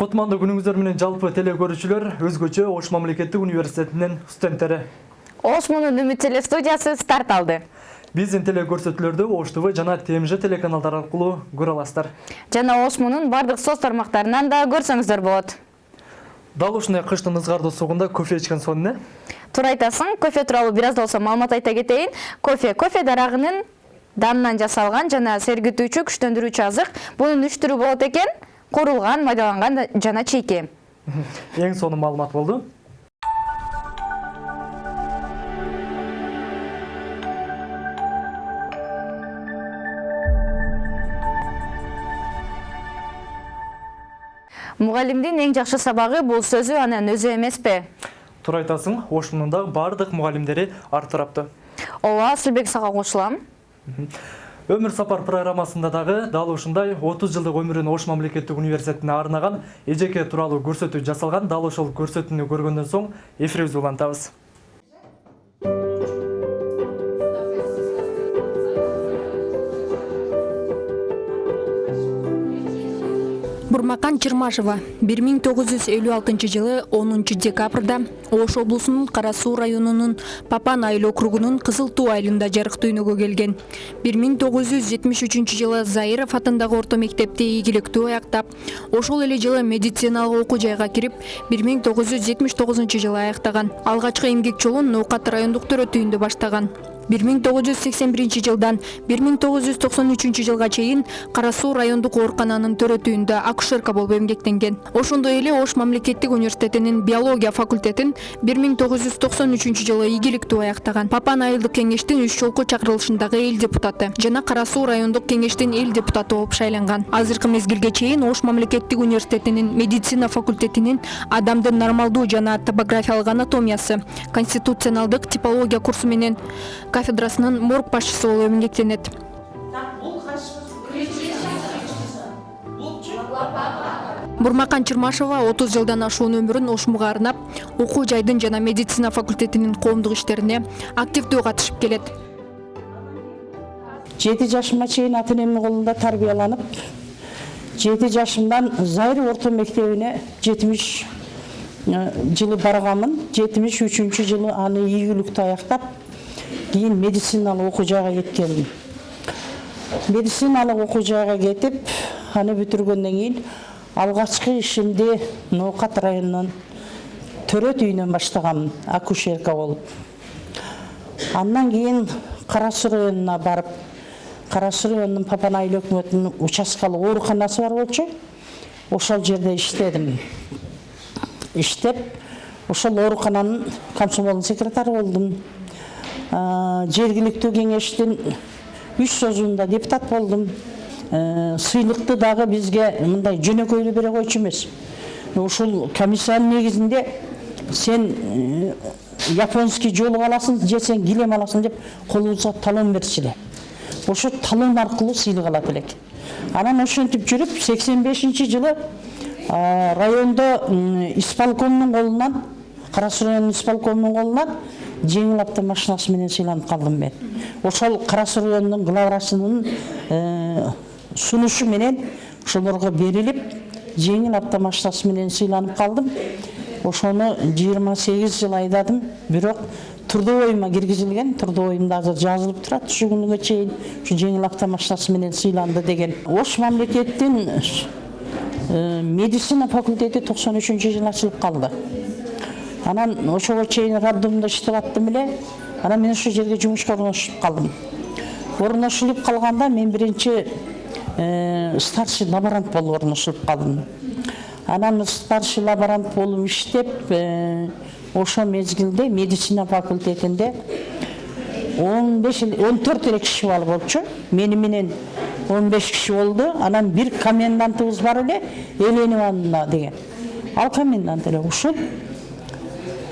кутмандуу күнүңүздөр менен жалпы теле көрүүчүлөр өзгөчө ош мамлекеттик университетинин студенттери ошмунун үмүт телестудиясы старт алды. Биздин теле көрсөтүүлөрдү ош тв жана тмж телеканалдары аркылуу көрө аласыздар. Жана ошмунун бардык соц тармактарынан да көрсөңүздөр болот. Дал ушундай кыштын ызгардуу сугунда кофе ичкен сонун э туура айтасың кофе тууралуу бир аз да болсо маалымат айта кетейин. Кофе кофе дарагынын данынан жасалган жана сергитүүчү күчтөндүрүүчү азык. Бунун үч түрү болот экен куурулган майдаланган жана чийки эң сонун маалымат болду мугалимдин эң жакшы сабагы бул сөзү анын өзү эмеспи туура айтасың дагы баардык мугалимдери ар тараптуу ооба асылбек сага кошулам өмүр сапар программасында дагы дал ушундай отуз жылдык өмүрүн ош мамлекеттик университетине арнаган эжеке тууралуу көрсөтүү жасалган дал ошол көрсөтүүнү көргөндөн соң эфирибизди улантабыз бурмакан чырмашева бир миң тогуз жүз элүү алтынчы жылы онунчу декабрда ош облусунун кара суу районунун папан айыл округунун кызыл туу айылында жарык дүйнөгө келген. бир миң тогуз жүз жетимиш үчүнчү жылы заиров атындагы орто мектепти ийгиликтүү аяктап ошол эле жылы медициналык окуу жайга кирип бир миң тогуз жүз жетимиш тогузунчу жылы аяктаган. Алгачкы эмгек жолун ноокат райондук төрөтүүндө баштаган бир миң тогуз жүз сексен биринчи жылдан бир миң тогуз жүз токсон үчүнчү жылга чейин кара суу райондук оорукананын төрөтүүндө акушерка болуп эмгектенген. Ошондой эле ош мамлекеттик университетинин биология факультетин бир миң тогуз жүз токсон үчүнчү жылы ийгиликтүү аяктаган. Папан айылдык кеңештин үч жолку чакырылышындагы эл депутаты жана кара суу райондук кеңештин эл депутаты болуп шайланган. Азыркы мезгилге чейин ош мамлекеттик университетинин медицина факультетинин адамдын нормалдуу жана топографиялык анатомиясы конституционалдык типология курсу менен кафедрасынын морг башчысы болуп эмгектенет. Бурмакан чырмашева отуз жылдан ашуун өмүрүн ошмуга арнап окуу жайдын жана медицина факультетинин коомдук иштерине активдүү катышып келет. Жети жашыма чейин ата энемдин колунда тарбияланып жети жашымдан зайыр орто мектебине жетимиш жылы барганмын жетимиш үчүнчү жылы аны ийгиликтүү аяктап кийин медициналык окуу жайга кеткенмин медициналык окуу жайга кетип аны бүтүргөндөн кийин алгачкы ишимди ноокат районунун төрөт үйүнөн баштаганмын акушерка болуп. Андан кийин кара суу районуна барып кара суу районунун папан айыл өкмөтүнүн участкалык ооруканасы бар болчу. Ошол жерде иштедим. Иштеп ошол оорукананын комсомолдун секретары болдум жергиликтүү кеңештин үч созуунда депутат болдум сыйлыкты дагы бизге мындай жөнөкөйлүү бере койчу эмес ушул комиссиянын негизинде сен японский жолук аласың же сен килем аласың деп колубузга талон берчү эле талон аркылуу сыйлык алат элек анан ошентип сексен бешинчи жылы райондо исполкомдун колунан кара суу районунун исполкомунун колунан жеңил автомашинасы менен сыйланып калдым мен. Ошол кара суу районунун главрасынын сунушу менен ошолорго берилип жеңил автомашинасы менен сыйланып ошону жыйырма сегиз жыл айдадым. Бирок трудовойума киргизилген трудовоюмда азыр жазылып турат ушул күнүгө чейин ушу жеңил автомашинасы менен сыйланды деген. Ош мамлекеттин медицина факультети токсон үчүнчү жылы ачылып калды анан ошого чейин роддомдо иштеп аттым эле. Анан мен ошол жерге жумушка орношуп калдым. Орношулуп калганда мен биринчи старший лаборант болуп орношулуп калдым. Анан старший лаборант болуп иштеп ошол мезгилде медицина факультетинде он беш он төрт эле киши бала болчу. Мени менен он беш киши болду. Анан бир комендантыбыз бар эле еленовна деген. Ал комендант эле ушул.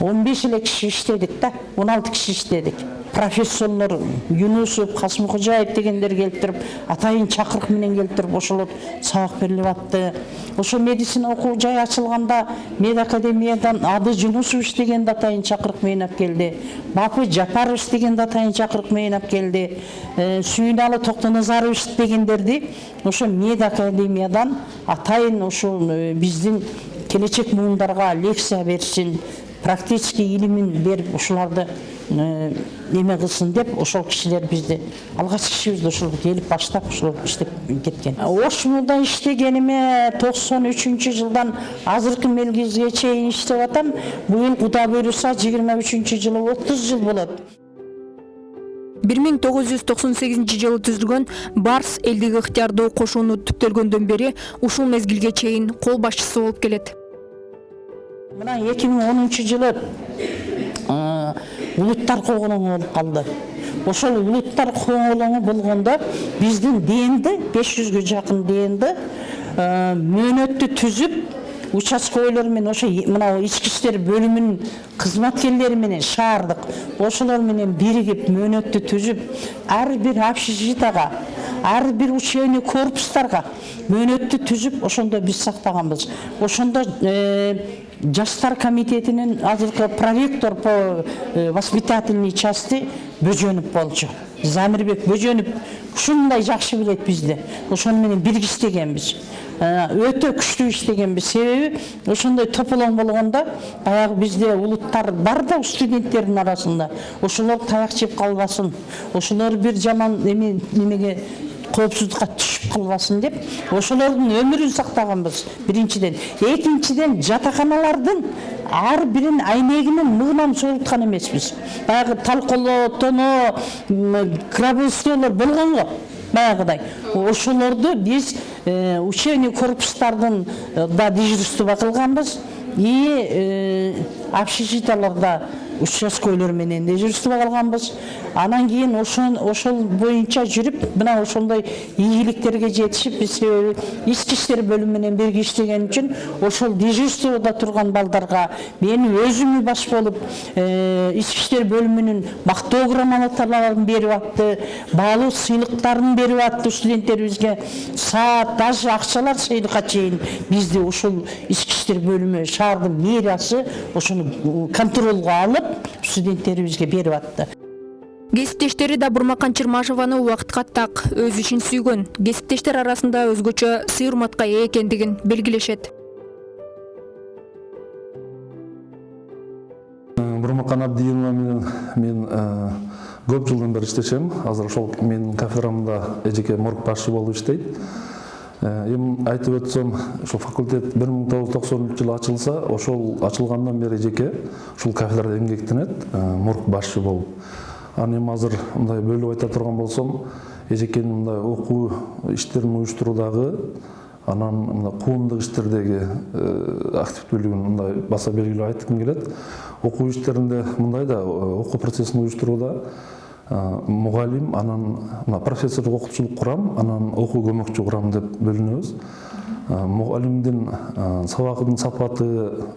Он беш эле киши иштедик да он алты киши иштедик. Профессорлор юнусов касымкожаев дегендер келип туруп атайын чакырык менен келип туруп ошолор сабак берилип атты. Ошо медицина окуу жай ачылганда мед академиядан ады жунусович дегенди атайын чакырык менен алып келди. Бапы жапарович дегенди атайын чакырык менен алып келди. Э, сүйүналы токтоназарович дегендерди ошо мед академиядан атайын ушул э, биздин келечек муундарга лекция берсин практический илимин берип ушуларды э, неме кылсын деп ошол кишилер бизди алгачкы ишибизди ошол келип баштап ошол иштеп кеткен. Ошмулда иштегениме токсон үчүнчү жылдан азыркы мезгилге чейин иштеп атам. Быйыл кудай буйруса жыйырма үчүнчү жылы отуз жыл болот. 1998 жылы түзүлгөн барс элдик ыктыярдуу кошууну түптөлгөндөн бери ушул мезгилге чейин кол башчысы болуп келет. Мына эки миң онунчу жылы э, улуттар коголоңу болуп калды ошол улуттар коголоңу болгондо биздин беш жүзгө жакын днди мөөнөттү түзүп участковыйлар менен ошо мына ички иштер бөлүмүнүн кызматкерлери менен шаардык. Ошолор менен биригип мөөнөттү түзүп ар бир общежитияга ар бир учебный корпустарга мөөнөттү түзүп ошондо биз сактаганбыз. Ошондо жаштар комитетинин азыркы проректор по воспитательной части бөжөнов болчу. Замирбек бөжөнов ушундай жакшы билет бизди ошону менен бирге иштегенбиз. Өтө күчтүү иштегенбиз. Себеби ошондой тополоң болгондо баягы бизде улуттар бар да студенттердин арасында. Ошолор таяк жеп калбасын. Ошолор бир жаман эме немеге коопсуздукка түшүп калбасын деп ошолордун өмүрүн сактаганбыз биринчиден экинчиден жатаканалардын ар бирин айнегинин мыгынан согулткан эмеспиз баягы талколоо тоноо гробовойлор болгон го баягыдай ошолорду биз учебный корпустардын да дежурство кылганбыз и общежитияларда участковыйлар менен дежурство кылганбыз анан кийин ошол боюнча жүрүп мына ошондой ийгиликтерге жетишип биз себеби ички иштер бөлүмү менен бирге иштеген үчүн ошол дежурствода турган балдарга мен өзүмү баш болуп ички иштер бөлүмүнүн мактоо грамоталарын берип атты баалуу сыйлыктарын берип атты студенттерибизге. Саат даже акчалар сыйлыкка чейин бизди ушул ички иштер бөлүмү шаардын мэриясы ошону контролго алып студенттерибизге берип атты кесиптештери да бурмакан чырмашеваны убакытка так өз ишин сүйгөн кесиптештер арасында өзгөчө сый урматка ээ экендигин белгилешет бурмакан абдиевна менен мен көп жылдан бери иштешем азыр ошол менин кафедрамда эжеке морг башчы болуп иштейт эми айтып өтсөм ошол факультет бир миң тогуз жүз токсонунчу жылы ачылса ошол ачылгандан бери эжеке ушул кафедрада эмгектенет морг башчы болуп. Анан эми азыр мындай бөлүп айта турган болсом эжекенин мындай окуу иштерин уюштуруудагы анан мына коомдук иштердеги активдүүлүгүн мындай баса белгилеп айткым келет. Окуу иштеринде мындай да окуу процессин уюштурууда мугалим анан мына профессордук окутуучулук курам анан окуу көмөкчү курам деп бөлүнөбүз. Мугалимдин сабагынын сапаты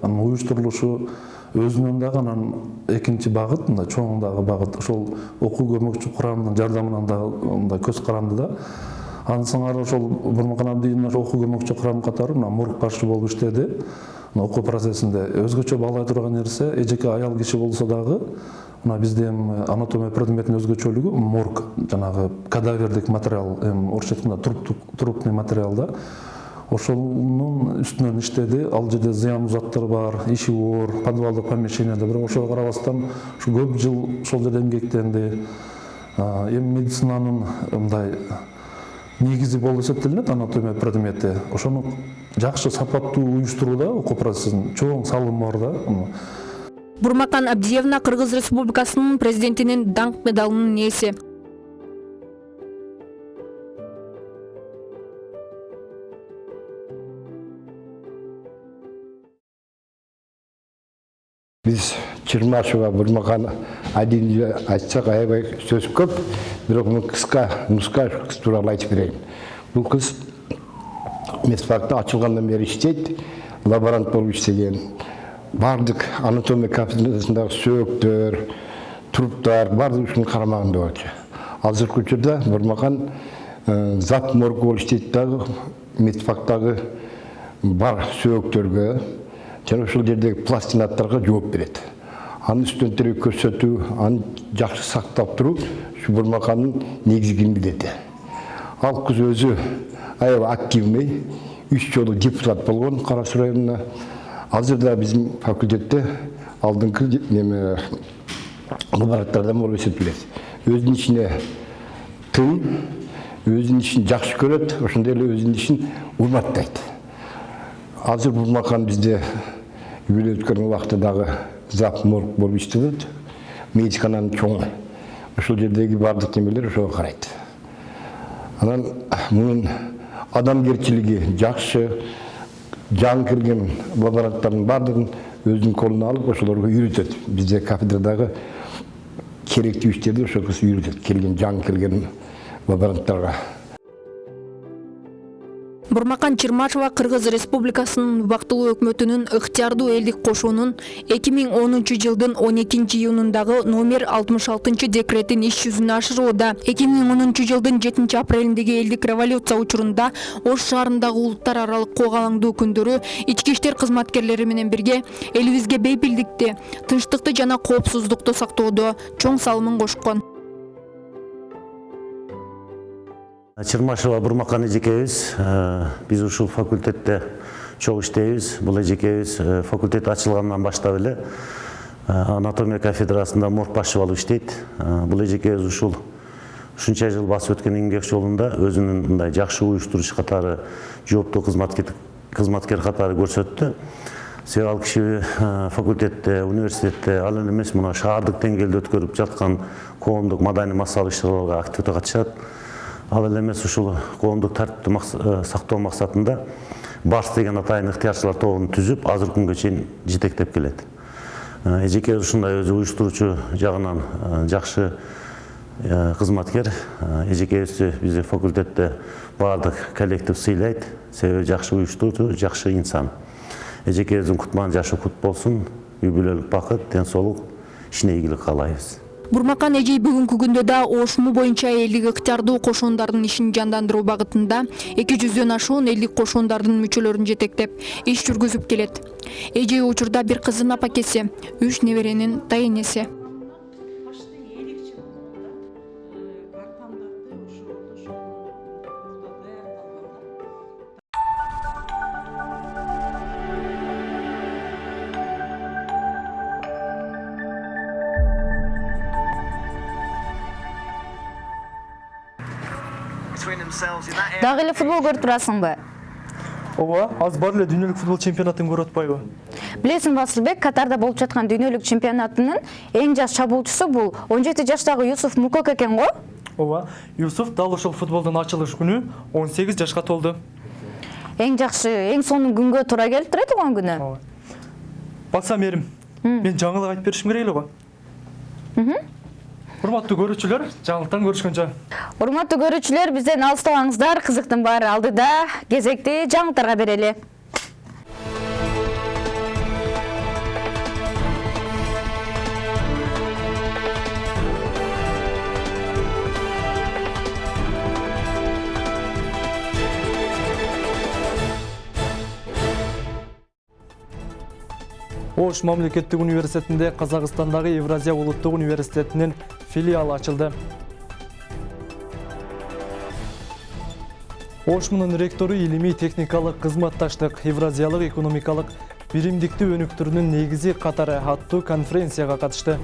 анан уюштурулушу өзүнөн дагы анан экинчи багыт мындай чоң дагы багыт. Ошол окуу көмөкчү курамынын жардамынан дагы мындай көз каранды да. Андан сыңары ошол бурмакан абдиевна окуу көмөкчү курам катары мына мург башчы болуп иштеди окуу процессинде өзгөчө баалай турган нерсе эжеке аял киши болсо дагы мына бизде эми анатомия предметинин өзгөчөлүгү морг жанагы кадавердик материал эми орусча айтканда трупный материал да. Ошонун үстүнөн иштеди ал жерде зыяндуу заттар бар иши оор подвалдык помещенияда бирок ошого карабастан ушу көп жыл ошол жерде эмгектенди. Эми медицинанын мындай негизи болуп эсептелинет анатомия предмети ошону жакшы сапаттуу уюштурууда окуу процессин чоң салымы бар да. Бурмакан абдиевна кыргыз республикасынын президентинин даңк медалынын ээси биз чырмашева бурмакан адилди айтсак аябай сөз көп бирок мен кыска нуска кыз тууралуу айтып берейин. Бул кыз медфакта ачылгандан бери иштейт лаборант болуп иштеген. Баардык анатомия кафедрасындагы сөөктөр труптар баардыгы ушунун карамагында болчу азыркы учурда бурмакан зат морг болуп иштейт дагы медфактагы бар сөөктөргө жана ушул жердеги пластинаттарга жооп берет. Анын студенттерге көрсөтүү аны жакшы сактап туруу ушу бурмакандын негизги милдети ал кыз өзү аябай активный үч жолу депутат болгон кара суу районуна азыр да биздин факультетте алдыңкы неме лабораториядан болуп эсептелет өзүнүн ишине тың өзүнүн ишин жакшы көрөт ошондой эле өзүнүн ишин урматтайт азыр бурмакан бизде юбилей убакта дагы зап морг болуп иштелет медикананын чоңу ошол жердеги баардык немелер ошого карайт анан мунун адамгерчилиги жакшы жаңы кирген лаборанттардын баардыгын өзүнүн колуна алып ошолорго үйрөтөт бизде кафедрадагы керектүү иштерди ошол кыз үйрөтөт келген жаңы келген лаборанттарга бурмакан чырмашева кыргыз республикасынын убактылуу өкмөтүнүн ыктыярдуу элдик кошуунун эки миң онунчу жылдын он экинчи июнундагы номер алтымыш алтынчы декретин иш жүзүнө ашырууда эки миң онунчу жылдын жетинчи апрелиндеги элдик революция учурунда ош шаарындагы улуттар аралык коогалаңдуу күндөрү ички иштер кызматкерлери менен бирге элибизге бейпилдикти тынчтыкты жана коопсуздукту сактоодо чоң салымын кошкон чырмашева бурмакан эжекебиз биз ушул факультетте чогуу иштейбиз. Бул эжекебиз факультет ачылгандан баштап эле анатомия кафедрасында морг башчы болуп иштейт бул эжекебиз ушул ушунча жыл басып өткөн эмгек жолунда өзүнүн мындай жакшы уюштуруучу катары жооптуу кызматкер катары көрсөттү. Себеби ал киши факультетте университетте ал эле эмес мына шаардык деңгээлде өткөрүп жаткан коомдук маданий массалык иш чараларга активдүү катышат ал эле эмес ушул коомдук тартипти сактоо максатында барс деген атайын ыктыярчылар тобун түзүп азыркы күнгө чейин жетектеп келет. Эжекебиз ушундай өзү уюштуруучу жагынан жакшы кызматкер эжекебизди биздин факультетте баардык коллектив сыйлайт себеби жакшы уюштуруучу жакшы инсан. Эжекебиздин кутман жашы кут болсун үй бүлөлүк бакыт ден соолук ишине ийгилик каалайбыз. Бурмакан эжей бүгүнкү күндө да ошму боюнча элдик ыктыярдуу кошуундардын ишин жандандыруу багытында эки жүздөн ашуун элдик кошуундардын мүчөлөрүн жетектеп иш жүргүзүп келет эжей учурда бир кыздын апакеси үч неберенин тайэнеси дагы эле футбол көрүп турасыңбы ооба азыр бар эле дүйнөлүк футбол чемпионатын көрүп атпайбы билесиңби асылбек катарда болуп жаткан дүйнөлүк чемпионатынын эң жаш чабуучусу бул. Он жети жаштагы юсуф мукок экен го. Ооба юсуф дал ошол футболдун ачылыш күнү он сегиз жашка толду. Эң жакшы эң сонун күнгө туура келиптир э күнү. Ооба мен жаңылык айтып беришим керек эле го. Урматтуу көрүүчүлөр жаңылыктан көрүшкөнчө урматтуу көрүүчүлөр бизден алыстабаңыздар кызыктын баары алдыда. Кезекти жаңылыктарга берели ош мамлекеттик университетинде казакстандагы евразия улуттук университетинин филиалы ачылды. Ошмунун ректору илимий техникалык кызматташтык евразиялык экономикалык биримдикти өнүктүрүүнүн негизи катары аттуу конференцияга катышты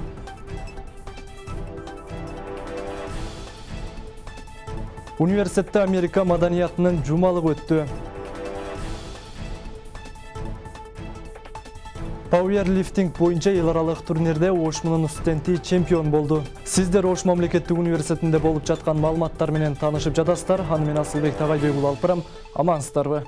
университетте америка маданиятынын жумалыгы өттү пауэрлифтинг боюнча эл аралык турнирде ошмунун студенти чемпион болду сиздер ош мамлекеттик университетинде болуп жаткан маалыматтар менен таанышып жатасыздар. Аны мен асылбек тагайбек уулу алып барам амансыздарбы?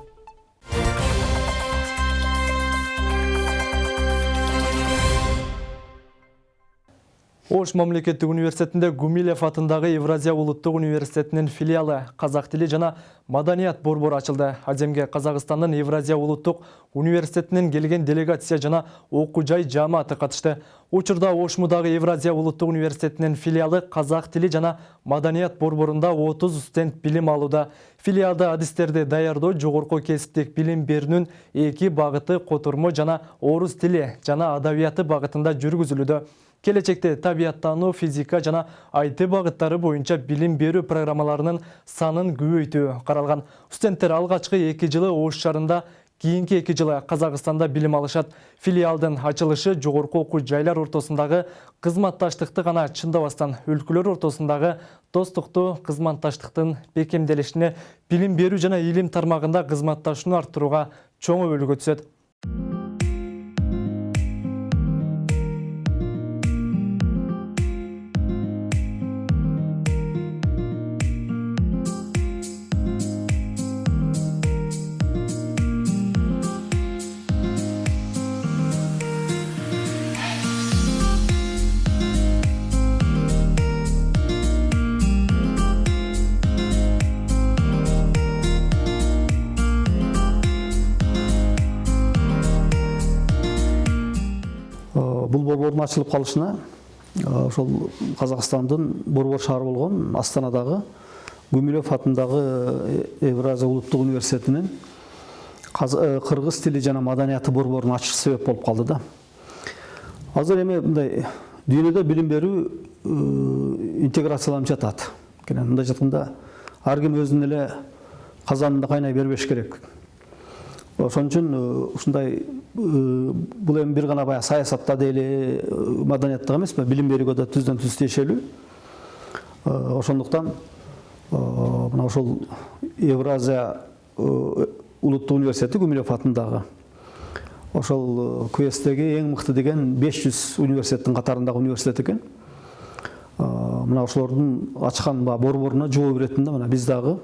Ош мамлекеттик университетинде Гумилев атындагы Евразия улуттук университетинин филиалы казак тили жана маданият борбору ачылды. Аземге Казакстандын Евразия улуттук университетинен келген делегация жана окуу жай жааматы катышты. Учурда Ошмудагы Евразия улуттук университетинин филиалы казак тили жана маданият борборунда 30 студент билим алууда. Филиалда адистерди даярдоо жогорку кесиптик билим берүүнүн эки багыты котормо жана орус тили жана адабияты багытында жүргүзүлүүдө. Келечекте табияттануу, физика жана IT багыттары боюнча билим берүү программаларынын санын көбөйтүү каралган. Студенттер алгачкы 2 жылы Ош шаарында кийинки 2 жылы Казакстанда билим алышат. Филиалдын ачылышы жогорку окуу жайлар ортосундагы кызматташтыкты гана чындабастан өлкөлөр ортосундагы достукту кызматташтыктын бекемделишине, билим берүү жана илим тармагында кызматташууну арттырууга чоң өбөлгө түзөт. Борбордун ачылып калышына ошол казакстандын борбор шаары болгон астанадагы гумилев атындагы евразия улуттук университетинин кыргыз тили жана маданияты борборун ачышы себеп болуп калды да. Азыр эми мындай дүйнөдө билим берүү интеграцияланып жатат мындай жатканда ар ким өзүнүн эле казанында кайнай бербеш керек. Ошон үчүн ушундай бул эми бир гана баягы саясатта дейли маданиятта эмес билим берүүгө да түздөн түз тиешелүү. Ошондуктан мына ошол евразия улуттук университети гумилев атындагы ошол квесттеги эң мыкты деген беш жүз университеттин катарындагы университет экен. Мына ошолордун ачкан борборуна жоо беретін да мына биз дагы.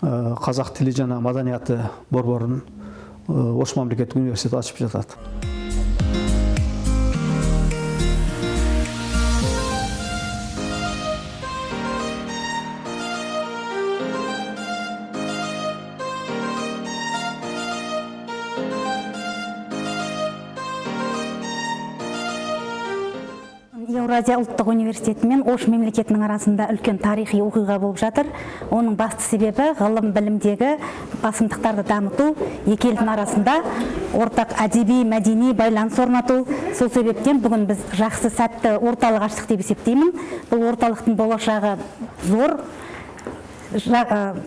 Казак тили жана маданияты борборун ош мамлекеттик университети ачып жатат еуразия ұлттық университеті мен ош мемлекетінің арасында үлкен тарихи оқиға болып жатыр. Оның басты себебі ғылым білімдегі басымдықтарды дамыту екі елдің арасында ортақ әдеби мәдени байланыс орнату. Сол себептен бүгін біз жақсы сәтті орталық аштық деп есептеймін. Бұл орталықтың болашағы зор.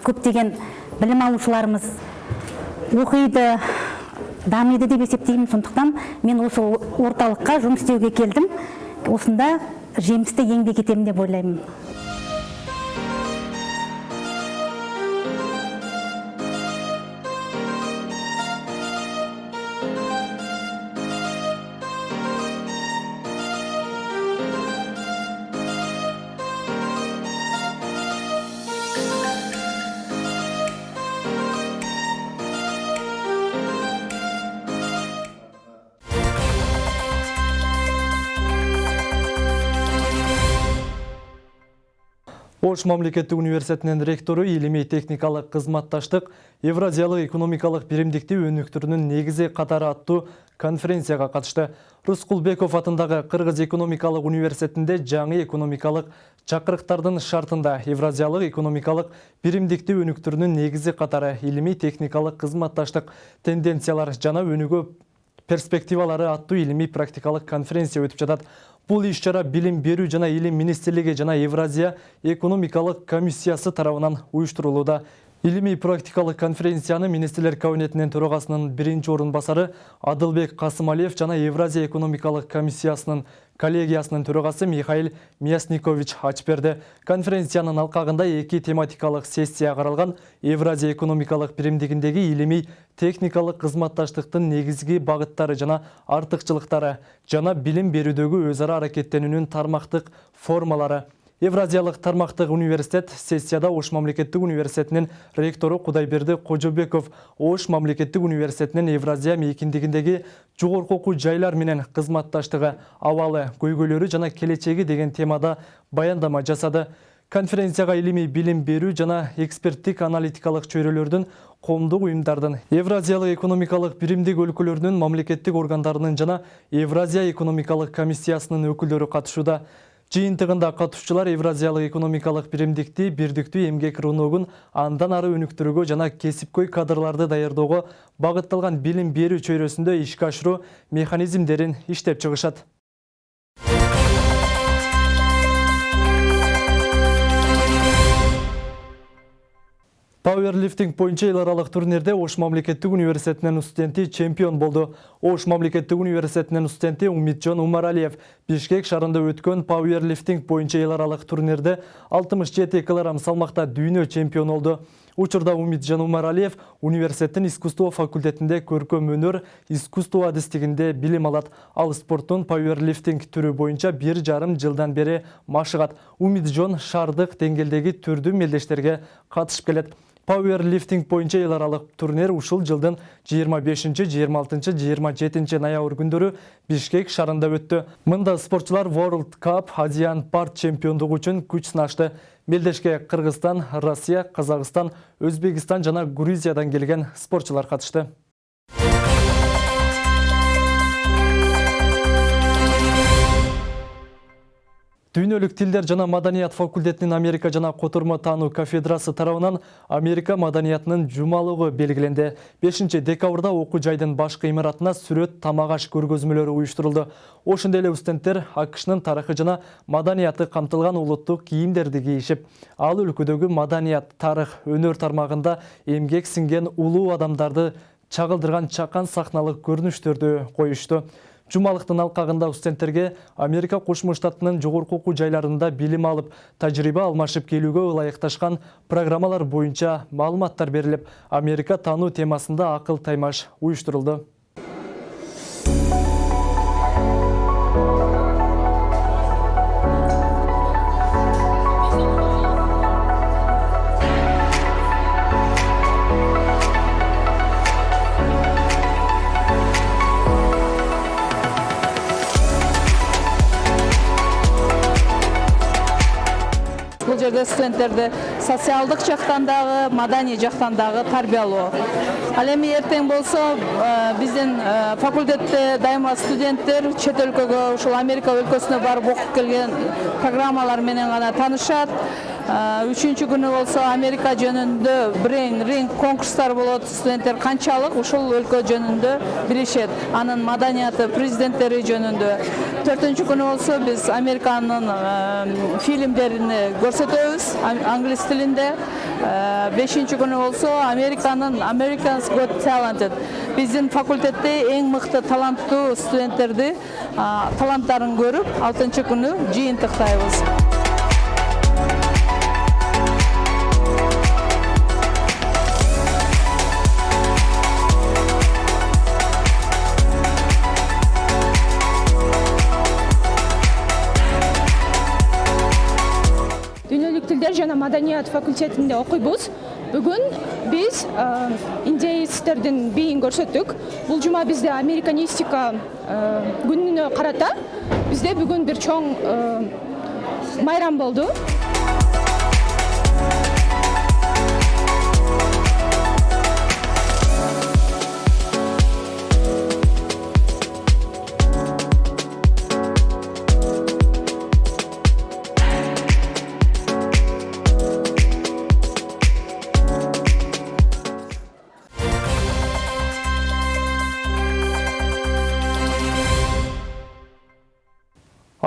Көптеген білім алушыларымыз оқиды дамиды деп есептеймін. Сондықтан мен осы орталыққа жұмыс істеуге келдім. Осында жемісті еңбек етемін деп ойлаймын. Ош мамлекеттик университетинин ректору илимий техникалык кызматташтык Евразиялык экономикалык биримдиктүү өнүктүрүүнүн негизи катары аттуу конференцияга катышты. Рускулбеков атындагы Кыргыз экономикалык университетинде жаңы экономикалык чакырыктардын шартында Евразиялык экономикалык биримдиктүү өнүктүрүүнүн негизи катары илимий техникалык кызматташтык тенденциялар жана өнүгүү перспективалары аттуу илимий практикалык конференция өтүп жатат. Бул иш-чара билим берүү жана илим министрлиги жана Евразия экономикалык комиссиясы тарабынан уюштурулууда. Илимий практикалык конференцияны министрлер кабинетинин төрагасынын биринчи орун басары Адылбек Касымалиев жана Евразия экономикалык комиссиясынын коллегиясынын төрагасы Михаил Мясникович ачып берди. Конференциянын алкагында эки тематикалык сессия каралган. Евразия экономикалык биримдигиндеги илимий техникалык кызматташтыктын негизги багыттары жана артыкчылыктары жана билим берүүдөгү өз ара аракеттенүүнүн тармактык формалары Евразиялық тармақтық университет сессияда Ош мамлекеттік университетінің ректоры Құдайберді Қожобеков Ош мамлекеттік университетінің Евразия мейкіндігіндегі жоғарғы оқу жайлар менен қызматташтығы ауалы көйгөлері жана келечеги деген темада баяндама жасады. Конференцияға илимий билим берүү жана эксперттик аналитикалык чөйрөлөрдүн коомдук уюмдардын Евразиялык экономикалык биримдик өлкөлөрүнүн мамлекеттик органдарынын жана Евразия экономикалык комиссиясынын өкүлдөрү катышууда. Жиынтығында қатысушылар Евразиялық экономикалық биримдикти, бирдиктүү эмгек рыногун андан ары өнүктүрүүгө жана кесипкөй кадрларды даярдоого багытталган билим берүү чөйрөсүндө ишке ашыруу механизмдерин иштеп чыгышат. Пауэрлифтинг боюнча эл аралык турнирде Ош мамлекеттик университетинин студенти чемпион болду. Ош мамлекеттик университетинин студенти Умитжон Умаралиев Бишкек шарында өткөн пауэрлифтинг боюнча эл аралык турнирде 67 кг салмакта дүйнө чемпион болду. Учурда Умитжон Умаралиев университеттин искусство факультетинде көркөм өнөр искусство адистигинде билим алат. Ал спорттун пауэрлифтинг түрү боюнча бир жарым жылдан бери машыгат. Умитжон шардык деңгээлдеги түрдүү мелдештерге катышып келет. Пауэрлифтинг боюнча эл аралык турнир ушул жылдын 25 26 27 ноябрь күндөрү Бишкек шарында өттү. Мында спортчулар World Cup Азиян парт чемпиондугу үчүн күч сынашты. Мелдешке Кыргызстан, Россия, Казакстан, Өзбекстан жана Грузиядан келген спортчулар катышты. Дүйнөлүк тилдер жана маданият факультетинин Америка жана котормо таануу кафедрасы тарабынан Америка маданиятынын жумалыгы белгиленди. 5 декабрда окуу жайдын башкы имаратына сүрөт тамак аш көргөзмөлөрү уюштурулду. Ошондой эле студенттер АКШнын тарыхы жана маданияты камтылган улуттук кийимдерди кийишип, ал өлкөдөгү маданият, тарых, өнөр тармагында эмгек сиңген улуу адамдарды чагылдырган чакан сахналык көрүнүштөрдү коюшту. Жумалықтың алқағында студенттерге Америка Кошмо Штатының жогорку жайларында билим алып, тажрыйба алмашып келүүгө ылайыкташкан программалар боюнча маалыматтар берилип, Америка таануу темасында акыл таймаш уюштурулду. Студенттерди социалдык жактан дагы маданий жактан дагы тарбиялоо ал эми эртең болсо биздин факультетте дайыма студенттер чет өлкөгө ушул америка өлкөсүнө барып окуп келген программалар менен гана таанышат үчүнчү күнү болсо америка жөнүндө брейн ринг конкурстар болот студенттер канчалык ушул өлкө жөнүндө билишет анын маданияты президенттери жөнүндө төртүнчү күнү болсо биз американын фильмдерин көрсөтөбүз англис тилинде бешинчи күнү болсо американын americans got talented. Биздин факультетте эң мыкты таланттуу студенттерди таланттарын көрүп алтынчы күнү жыйынтыктайбыз маданият факультетинде окуйбуз бүгүн биз индеецтердин бийин көрсөттүк бул жума бизде американистика күнүнө карата бизде бүгүн бир чоң майрам болду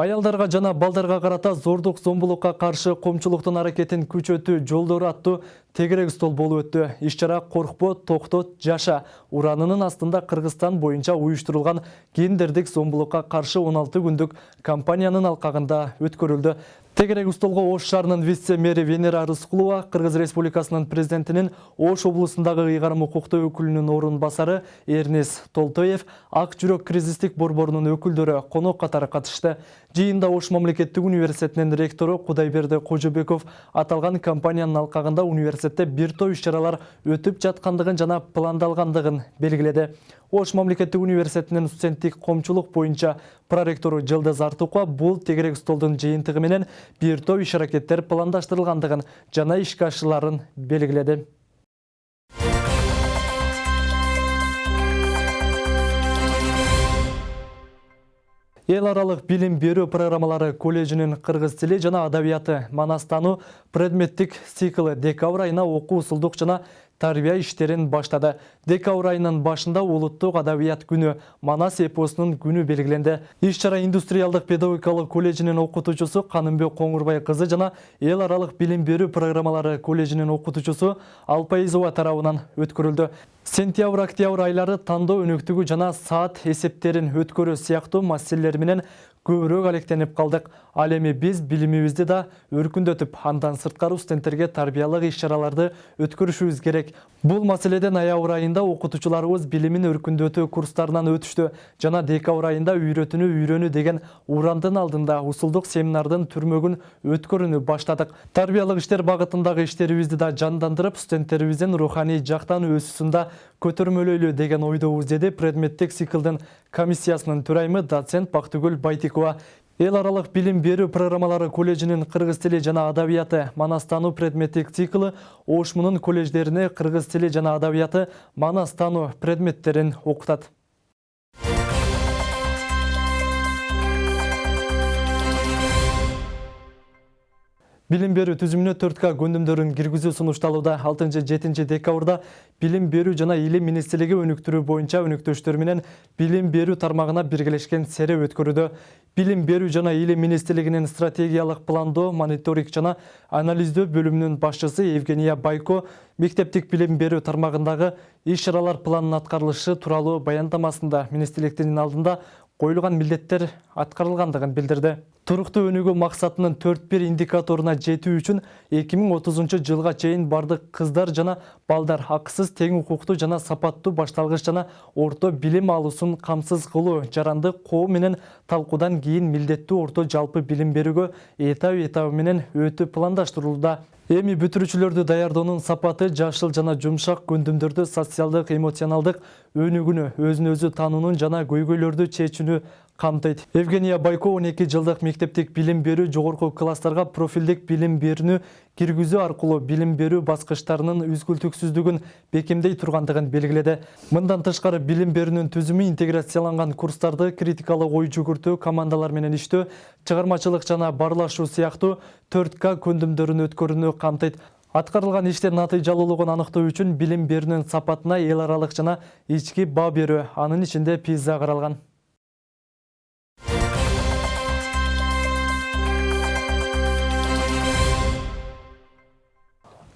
Аялдарга жана балдарга карата зордук зомбулукка каршы коомчулуктун аракетин күчөтүү жолдору аттуу тегерек стол болуп өттү. Иш чара коркпо токтот жаша. Уранынын астында кыргызстан боюнча уюштурулган гендердик зомбулукка каршы 16 күндүк кампаниянын алкагында өткөрүлдү. Тегерек столго ош шаарынын вице мэри венера рыскулова кыргыз республикасынын президентинин ош облусундагы ыйгарым укуктуу өкүлүнүн орун басары эрнес толтоев ак жүрөк кризистик борборунун өкүлдөрү конок катары катышты жыйында ош мамлекеттик университетинин ректору кудайберди кожобеков аталган компаниянын алкагында университетте бир топ иш чаралар өтүп жаткандыгын жана пландалгандыгын белгиледи ош мамлекеттик университетинин студенттик коомчулук боюнча проректору жылдыз артукова бул тегерек столдун жыйынтыгы менен бир топ иш аракеттер пландаштырылгандыгын жана ишке ашырыларын белгиледи. Эл аралык билим берүү программалары колледжинин кыргыз тили жана адабияты манастануу предметтик циклы декабрь айына окуу усулдук жана тарбия иштерин баштады. Декабрь айынын башында улуттук адабият күнү манас эпосунун күнү белгиленди иш чара индустриалдык педагогикалык колледжинин окутуучусу канымбек коңурбай кызы жана эл аралык билим берүү программалары колледжинин окутуучусу алпайызова тарабынан өткөрүлдү сентябрь октябрь айлары тандоо өнөктүгү жана саат эсептерин өткөрүү сыяктуу маселелер менен көбүрөөк алектенип калдык ал эми биз билимибизди да өркүндөтүп андан сырткары студенттерге тарбиялык иш чараларды өткөрүшүбүз керек. Бул маселеде ноябрь айында окутуучуларыбыз билимин өркүндөтүү курстарынан өтүштү жана декабрь айында үйрөтүүнү үйрөнүү деген урандын алдында усулдук семинардын түрмөгүн өткөрүүнү баштадык тарбиялык иштер багытындагы иштерибизди да жандандырып студенттерибиздин руханий жактан өсүүсүн да көтөрмөлөйлү деген ойдобуз деди предметтик циклдын комиссиясынын төрайымы доцент бактыгүл байтикова эл аралык билим берүү программалары колледжинин кыргыз тили жана адабияты манастануу предметтик циклы ош мунун колледждерине кыргыз тили жана адабияты манастануу предметтерин окутат билим берүү түзүмүнө 4к көндүмдөрүн киргизүү сунушталууда 6-7 декабрда билим берүү жана илим министрлиги өнүктүрүү боюнча өнөктөштөр менен билим берүү тармагына биргелешкен сере өткөрүүдө. Билим берүү жана илим министрлигинин стратегиялык пландоо мониторинг жана анализдөө бөлүмүнүн башчысы евгения байко мектептик билим берүү тармагындагы иш чаралар планынын аткарылышы тууралуу баяндамасында министрликтин алдында билдирди туруктуу өнүгүү максатынын төрт бир индикаторуна жетүү үчүн эки миң отузунчу жылга чейин бардык кыздар жана балдар акысыз тең укуктуу жана сапаттуу башталгыч жана орто билим алуусун камсыз кылуу жаранды коом менен талкуудан кийин милдеттүү орто жалпы билим берүүгө этап этабы менен өтүү эми бүтүрүүчүлөрдү даярдоонун сапаты жашыл жана жумшак көндүмдөрдү социалдык эмоционалдык өнүгүүнү өзүн өзү таануунун жана көйгөйлөрдү чечүүнү камтыйт евгения байко он эки жылдык мектептик билим берүү жогорку класстарга профилдик билим берүүнү киргизүү аркылуу билим берүү баскычтарынын үзгүлтүксүздүгүн бекемдей тургандыгын белгиледи мындан тышкары билим берүүнүн түзүмү интеграцияланган курстарды критикалык ой жүгүртүү командалар менен иштөө чыгармачылык жана баарлашуу сыяктуу төрт к көндүмдөрүн өткөрүүнү камтыйт аткарылган иштин натыйжалуулугун аныктоо үчүн билим берүүнүн сапатына эл аралык жана ички баа берүү анын ичинде пиза каралган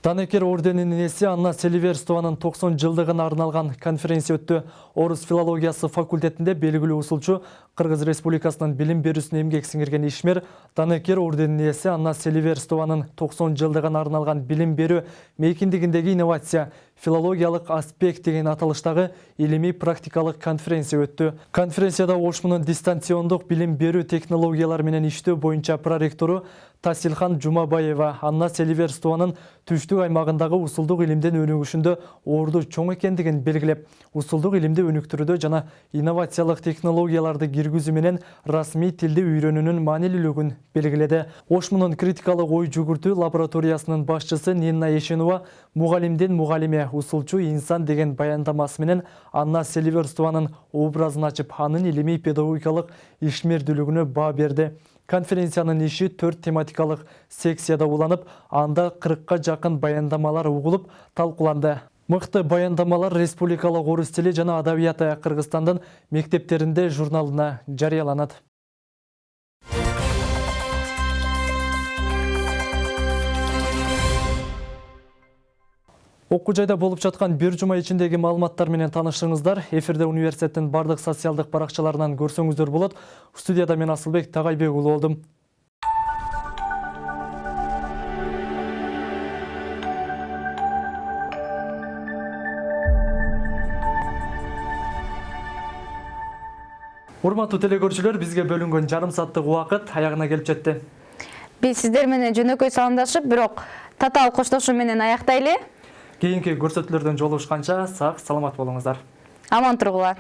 Данекер орденинин ээси Анна Селиверстованын 90 жылдыгына арналган конференция өттү. Орус филологиясы факультетинде белгилүү усулчу Кыргыз Республикасынын билим берүүсүнө эмгек сиңирген ишмер Данекер орденинин ээси Анна Селиверстованын 90 жылдыгына арналган билим берүү мейкиндигиндеги инновация филологиялык аспект деген аталыштагы илимий практикалык конференция өттү. Конференцияда Ош мунун дистанциондук билим берүү технологиялары менен иштөө боюнча проректору Тасилхан Жумабаева Анна Селиверстованын түштүк аймагындагы усулдук илимдин өнүгүшүндө орду чоң экендигин белгилеп, усулдук илимди өнүктүрүүдө жана инновациялык технологияларды киргизүү менен расмий тилди үйрөнүүнүн маанилүүлүгүн белгиледи. Ош мунун критикалык ой жүгүртүү лабораториясынын башчысы Нинна Ешенова мугалимдин мугалиме усулчу инсан деген баяндамасы менен Анна Селиверстованын образын ачып, анын илимий педагогикалык ишмердүүлүгүнө баа берди. Конференциянын иши төрт тематикалык секцияда уланып, анда 40 жакын баяндамалар угулуп, талкууланды. Мыкты баяндамалар республикалык орус тили жана адабияты Кыргызстандын мектептеринде журналына жарыяланат. Окуу жайда болуп жаткан бир жума ичиндеги маалыматтар менен таанышсаңыздар эфирде университеттин бардык социалдык баракчаларынан көрсөңүздөр болот. Студияда мен асылбек тагайбек уулу болдум. Урматтуу телекөрүүчүлөр бизге бөлүнгөн жарым сааттык убакыт аягына келип жетти. Биз сиздер менен жөнөкөй саламдашып бирок татаал коштошуу менен аяктайлы. Кийинки көрсөтүүлөрдөн жолугушканча сак саламат болуңуздар аман тургула